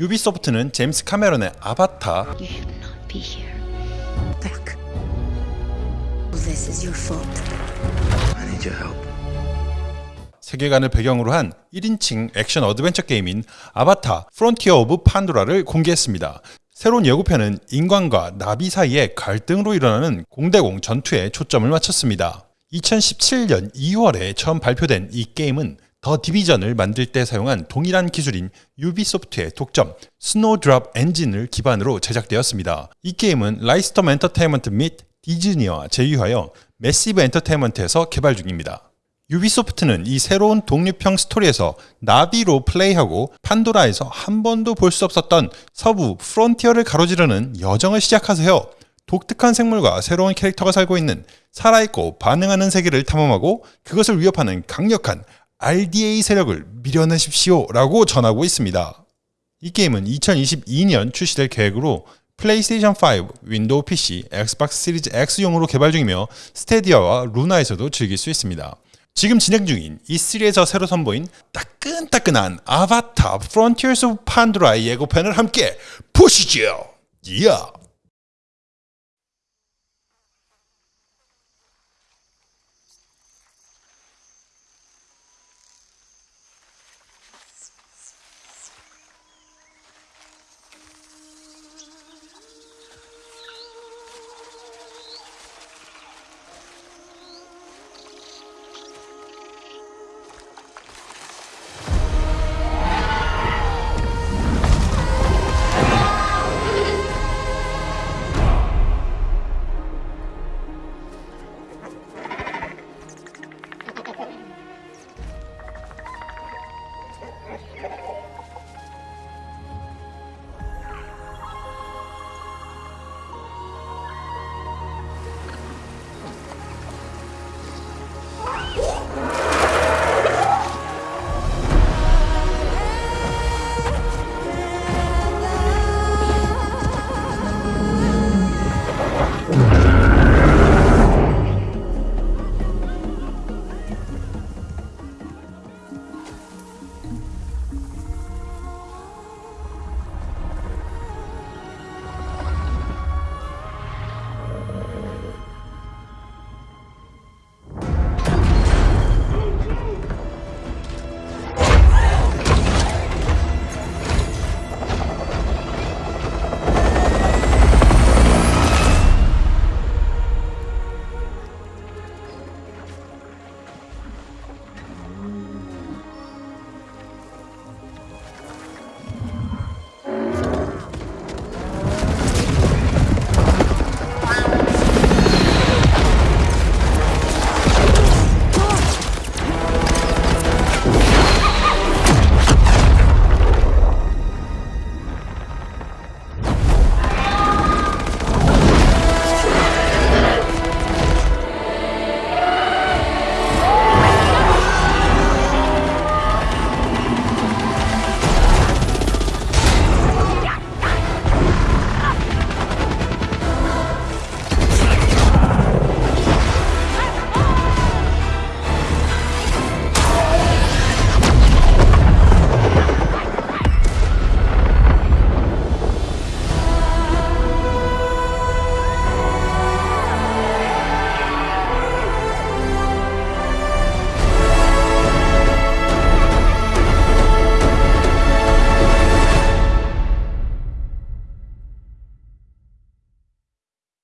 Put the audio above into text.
유비소프트는 제임스 카메론의 아바타. 세계관을 배경으로 한 1인칭 액션 어드벤처 게임인 아바타 프론티어 오브 판도라를 공개했습니다. 새로운 예고편은 인간과 나비 사이의 갈등으로 일어나는 공대공 전투에 초점을 맞췄습니다. 2017년 2월에 처음 발표된 이 게임은 더 디비전을 만들 때 사용한 동일한 기술인 유비소프트의 독점 스노드랍 엔진을 기반으로 제작되었습니다. 이 게임은 라이트스톰 엔터테인먼트 및 디즈니와 제휴하여 매시브 엔터테인먼트에서 개발 중입니다. 유비소프트는 이 새로운 독립형 스토리에서 나비로 플레이하고 판도라에서 한 번도 볼 수 없었던 서부 프론티어를 가로지르는 여정을 시작하세요. 독특한 생물과 새로운 캐릭터가 살고 있는 살아있고 반응하는 세계를 탐험하고 그것을 위협하는 강력한 RDA 세력을 밀어내십시오 라고 전하고 있습니다. 이 게임은 2022년 출시될 계획으로 플레이스테이션 5, 윈도우 PC, 엑스박스 시리즈 X용으로 개발 중이며 스테디아와 루나에서도 즐길 수 있습니다. 지금 진행 중인 E3에서 새로 선보인 따끈따끈한 아바타 프론티어스 오브 판도라의 예고편을 함께 보시죠. 이야!